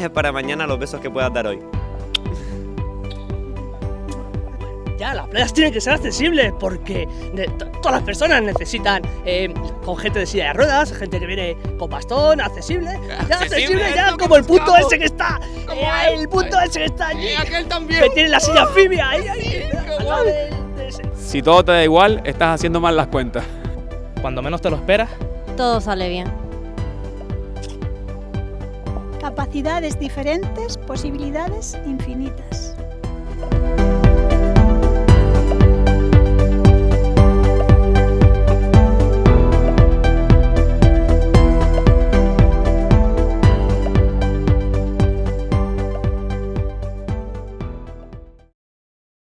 dejes para mañana los besos que puedas dar hoy. Ya, las playas tienen que ser accesibles porque todas las personas necesitan eh, con gente de silla de ruedas, gente que viene con bastón, accesible. Ya, Accesible, accesible, es ya, como el punto ese que está. Eh, el punto ese que está allí. Y aquel también. Que tiene la silla fibia ahí, ahí. Al lado de ese. Si todo te da igual, estás haciendo mal las cuentas. Cuando menos te lo esperas, Todo sale bien. Capacidades diferentes, posibilidades infinitas.